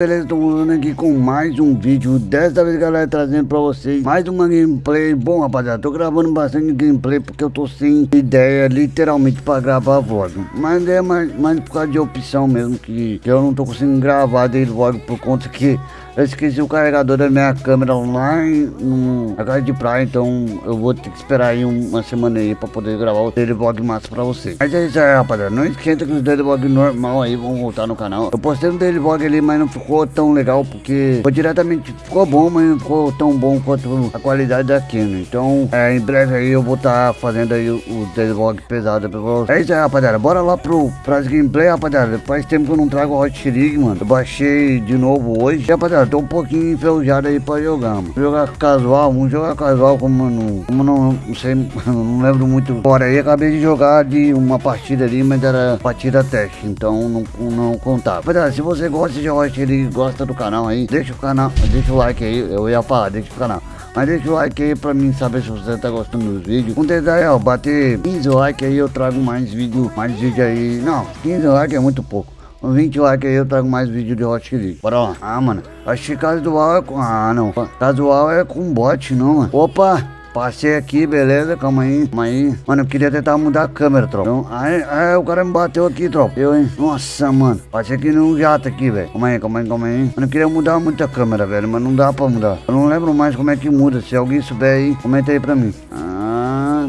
Beleza, tô voltando aqui com mais um vídeo Dessa vez, galera, trazendo pra vocês Mais uma gameplay. Bom, rapaziada, tô gravando bastante gameplay Porque eu tô sem ideia, literalmente, pra gravar vlog Mas é mais, mais por causa de opção mesmo Que, que eu não tô conseguindo gravar dele vlog Por conta que eu esqueci o carregador da minha câmera lá no, na casa de praia, então eu vou ter que esperar aí uma semana aí pra poder gravar o daily vlog massa pra vocês. Mas é isso aí, rapaziada. Não esquenta que os daily normal aí vão voltar no canal. Eu postei um daily vlog ali, mas não ficou tão legal porque foi diretamente, ficou bom, mas não ficou tão bom quanto a qualidade daqui, né? Então, é, em breve aí eu vou estar tá fazendo aí o, o daily vlog pesado pra vocês. É isso aí, rapaziada. Bora lá pro, pras gameplay, rapaziada. Faz tempo que eu não trago Hot League, mano. Eu baixei de novo hoje. E, rapaziada, tô um pouquinho enferrujado aí pra jogar, mano. Jogar casual, vamos jogar casual como não, como não, não sei, não lembro muito. Fora aí, acabei de jogar de uma partida ali, mas era partida teste, então não, não contava. Rapaziada, se você gosta de Hot ele gosta do canal aí, deixa o canal, deixa o like aí, eu ia falar, deixa o canal. Mas deixa o like aí pra mim saber se você tá gostando dos vídeos. Com detalhe, ó, bater 15 likes aí eu trago mais vídeo, mais vídeo aí. Não, 15 likes é muito pouco. Com 20 likes aí eu trago mais vídeo de Hot League. Bora lá. Ah, mano. Que casual é com... Ah, não. Casual é com bot, não, mano. Opa! Passei aqui, beleza? Calma aí, calma aí. Mano, eu queria tentar mudar a câmera, tropa. Então, aí, aí, o cara me bateu aqui, tropa. Eu, hein? Nossa, mano. Passei aqui num jato aqui, velho. Calma aí, calma aí, calma aí. Mano, eu queria mudar muito a câmera, velho. Mas não dá pra mudar. Eu não lembro mais como é que muda. Se alguém souber aí, comenta aí pra mim. Ah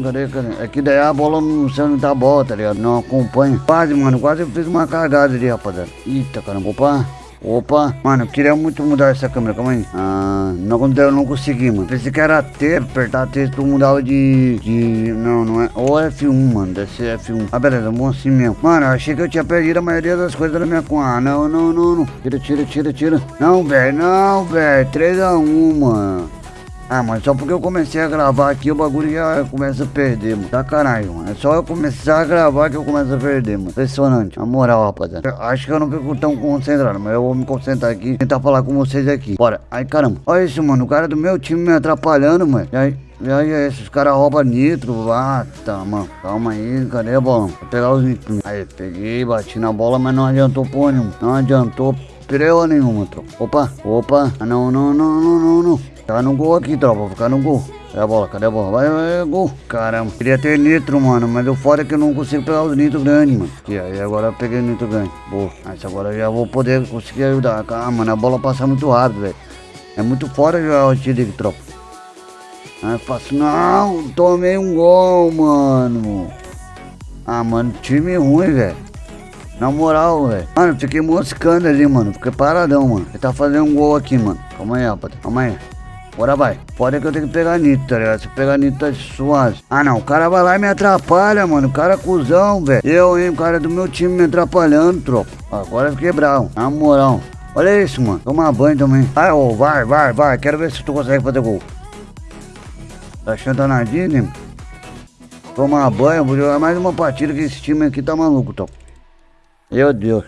cadê, cadê? É que daí a bola não sei onde tá a bola, tá ligado? Não acompanha. Quase, mano, quase eu fiz uma cagada ali, rapaziada. Eita, caramba, opa. Opa, mano, eu queria muito mudar essa câmera, calma aí. Ah, não, eu não consegui, mano. Pensei que era T, apertar T, tu mudava de, de... Não, não é... Ou F1, mano, deve ser F1. Ah, beleza, bom assim mesmo. Mano, eu achei que eu tinha perdido a maioria das coisas da minha conta. Ah, não, não, não, não. Tira, tira, tira, tira. Não, velho, não, velho. 3x1, mano. Ah, mas só porque eu comecei a gravar aqui, o bagulho já começa a perder, mano. Sacanagem, mano. É só eu começar a gravar que eu começo a perder, mano. Impressionante. A moral, rapaziada. Eu acho que eu não fico tão concentrado, mas eu vou me concentrar aqui e tentar falar com vocês aqui. Bora. Ai, caramba. Olha isso, mano. O cara do meu time me atrapalhando, mano. E aí? E aí, esses caras roubam nitro, ah, tá, mano. Calma aí, cadê a bola? Vou pegar os nitros. Aí, peguei, bati na bola, mas não adiantou porra nenhuma. Não adiantou Pireu nenhuma, tropa. Opa, opa. Ah, não, não, não, não, não, não. Ficar no gol aqui, tropa. Ficar no gol. Cadê a bola? Cadê a bola? Vai, vai, gol. Caramba. Queria ter nitro, mano. Mas o foda é que eu não consigo pegar os nitro grandes, mano. E aí agora eu peguei nitro grande. Boa. Mas agora eu já vou poder conseguir ajudar. Ah, mano, a bola passa muito rápido, velho. É muito fora jogar o tiro tropa. Ah, faço. Não, tomei um gol, mano. Ah, mano, time ruim, velho. Na moral, velho. Mano, fiquei moscando ali, mano. Fiquei paradão, mano. Ele tá fazendo um gol aqui, mano. Calma aí, rapaz. Calma aí. Bora vai. Pode que eu tenho que pegar Nito, tá ligado? Se pegar Nito tá suave. Ah não, o cara vai lá e me atrapalha, mano. O cara é cuzão, velho. Eu, hein, o cara do meu time me atrapalhando, tropa. Agora eu fiquei bravo. Na moral. Olha isso, mano. Tomar banho também. Vai, ô, vai, vai, vai. Quero ver se tu consegue fazer gol. Tá achando danadinho, né? Tomar banho, vou jogar mais uma partida que esse time aqui tá maluco, tropa. Meu Deus.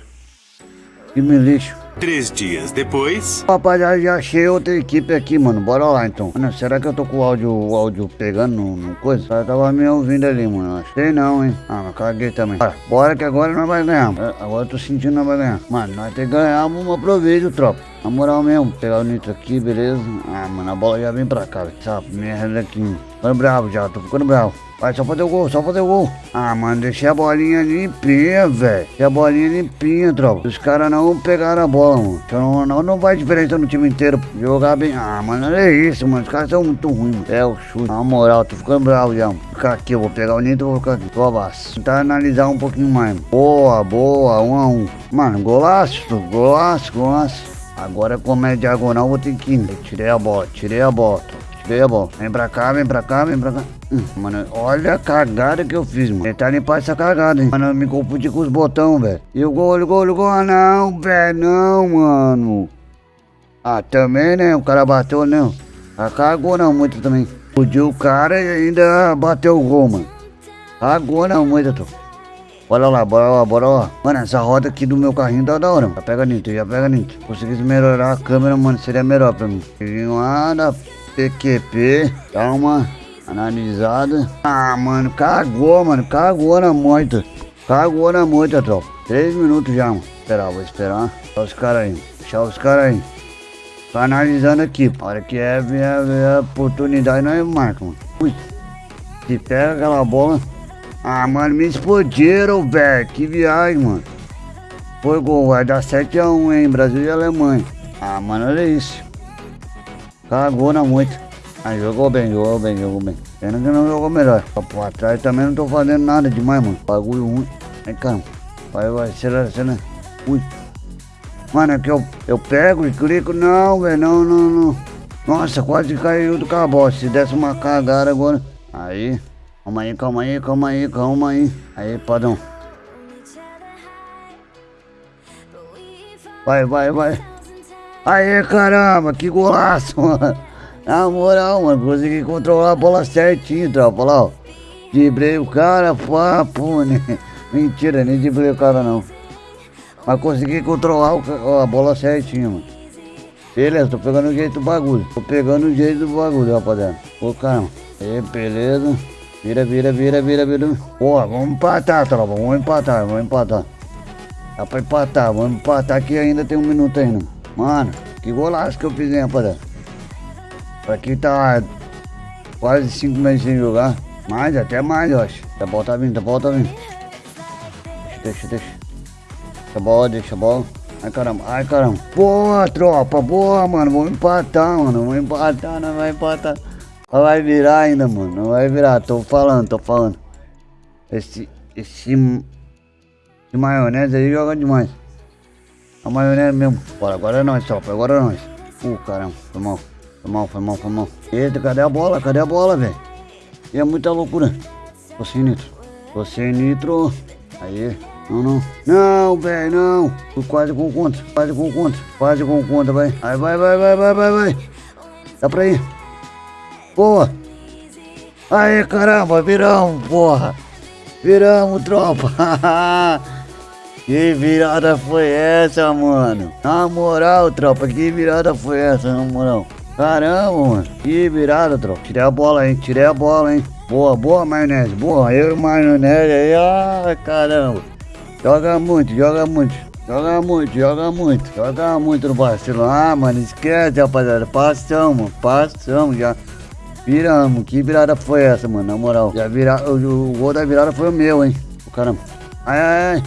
Que me lixo. Três dias depois. Rapaziada, já achei outra equipe aqui, mano. Bora lá então. Mano, será que eu tô com o áudio, o áudio pegando no, no coisa? Cara tava me ouvindo ali, mano. Que não, hein. Ah, mas caguei também. Bora, bora que agora nós vai ganhar. É, agora eu tô sentindo nós vai ganhar. Mano, nós tem que ganhar uma proveito, tropa. Na moral mesmo, pegar o nitro aqui, beleza? Ah, mano, a bola já vem pra cá. Essa merda aqui. Ficando bravo já, tô ficando bravo. Vai, só fazer o gol, só fazer o gol. Ah, mano, deixei a bolinha limpinha, velho. Deixei a bolinha limpinha, tropa. Os caras não pegaram a bola, mano. Então não, não vai diferença no time inteiro. Jogar bem. Ah, mano, olha isso, mano. Os caras são muito ruins, mano. É o chute. Na moral, tô ficando bravo já, mano. Ficar aqui, eu vou pegar o Nito e vou ficar aqui. Abaixo. Tentar analisar um pouquinho mais. Mano. Boa, boa, um a um. Mano, golaço, golaço, golaço. Agora como é diagonal, vou ter que ir. Tirei a bola, tirei a bola. Bola. Vem pra cá, vem pra cá, vem pra cá. Hum, mano, olha a cagada que eu fiz, mano. Tentar limpar essa cagada, hein. Mano, eu me confundi com os botões, velho. E o gol, o gol, o gol. Ah, não, velho, não, mano. Ah, também, né? O cara bateu, não. Ah, cagou não muito também. Fudiu o cara e ainda bateu o gol, mano. Cagou não muito, tô. Bora lá, bora lá, bora lá. Mano, essa roda aqui do meu carrinho tá da hora, mano. Já pega nisso, já pega nisso. Conseguisse melhorar a câmera, mano, seria melhor pra mim. Peguei lá da PQP, dá uma analisada. Ah, mano, cagou, mano, cagou na moita. Cagou na moita, tropa. Três minutos já, mano. Esperar, vou esperar. Olha os caras aí. deixar os caras aí. Tô analisando aqui. A hora que é, vier, vier a oportunidade, nós marca, mano. Ui. Se pega aquela bola. Ah, mano, me explodiram, velho. Que viagem, mano. Foi gol, vai dar 7x1, hein? Brasil e Alemanha. Ah, mano, olha isso. Cagou na moita. Ah, jogou bem, jogou bem, jogou bem. Pena que não jogou melhor. Pra trás também não tô fazendo nada demais, mano. Bagulho ruim. Vem cá. Vai, vai, acelera, acelera. Ui. Mano, aqui eu, eu pego e clico. Não, velho, não, não, não. Nossa, quase caiu do cabote. Se desse uma cagada agora. Aí. Calma aí, calma aí, calma aí, calma aí. Aí, padrão. Vai, vai, vai. Aê, caramba, que golaço, mano. Na moral, mano, consegui controlar a bola certinho, tropa. Lá, ó. Dibrei o cara, papo, né? Mentira, nem dibrei o cara, não. Mas consegui controlar o, a bola certinho, mano. Beleza, tô pegando o jeito do bagulho. Tô pegando o jeito do bagulho, rapaziada. Ô, caramba. Aí, beleza. Vira, vira, vira, vira, vira. Porra, vamos empatar, tropa. Vamos empatar, vamos empatar. Dá pra empatar, vamos empatar que ainda tem um minuto ainda. Mano, que golaço que eu fiz, hein, rapaziada. Pra quem tá quase 5 meses sem jogar. Mais, até mais, eu acho. A bola tá vindo, a bola tá vindo. Deixa, deixa, deixa. Deixa a bola, deixa a bola. Ai caramba, ai caramba. Boa, tropa, boa, mano. Vamos empatar, mano. Vamos empatar, não vai empatar. Não vai virar ainda, mano. Não vai virar. Tô falando, tô falando. Esse. Esse. Esse maionese aí joga demais. A maionese mesmo. Bora, agora é nós, tropa. Agora é nós. Uh, caramba, foi mal. Foi mal, foi mal, foi mal. Eita, cadê a bola? Cadê a bola, velho? E é muita loucura. Tô sem nitro. Tô sem nitro. Aí. Não, não. Não, velho, não. Fui quase com conta. Quase com conta. Quase com conta, vai. Aí, vai, vai, vai, vai, vai, vai. Dá pra ir. Boa. Aí, caramba, viramos, porra. Viramos, tropa. que virada foi essa, mano? Na moral, tropa, que virada foi essa, na moral? Caramba, mano. Que virada, tropa. Tirei a bola, hein? Tirei a bola, hein? Boa, boa, maionese. Boa, eu e maionese aí. Ah, caramba. Joga muito, joga muito. Joga muito, joga muito. Joga muito no Barcelona. Ah, mano, esquece, rapaziada. Passamos, passamos já. Viramos. Que virada foi essa, mano? Na moral. Já vira... o, gol da virada foi o meu, hein? O caramba. Ai, ai, ai.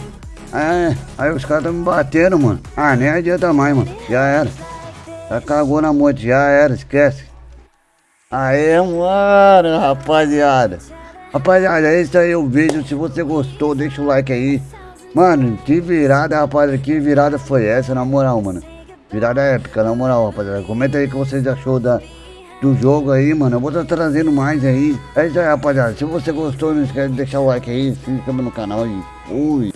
Ai, Aí os caras me batendo, mano. Ah, nem adianta mais, mano. Já era. Já cagou na moto, já era, esquece. Aê, mano, rapaziada. Rapaziada, esse aí é o vídeo. Se você gostou, deixa o like aí. Mano, que virada, rapaziada. Que virada foi essa, na moral, mano. Virada épica, na moral, rapaziada. Comenta aí o que vocês achou da, do jogo aí, mano. Eu vou estar tá trazendo mais aí. É isso aí, rapaziada. Se você gostou, não esquece de deixar o like aí. Se inscreva no canal e fui.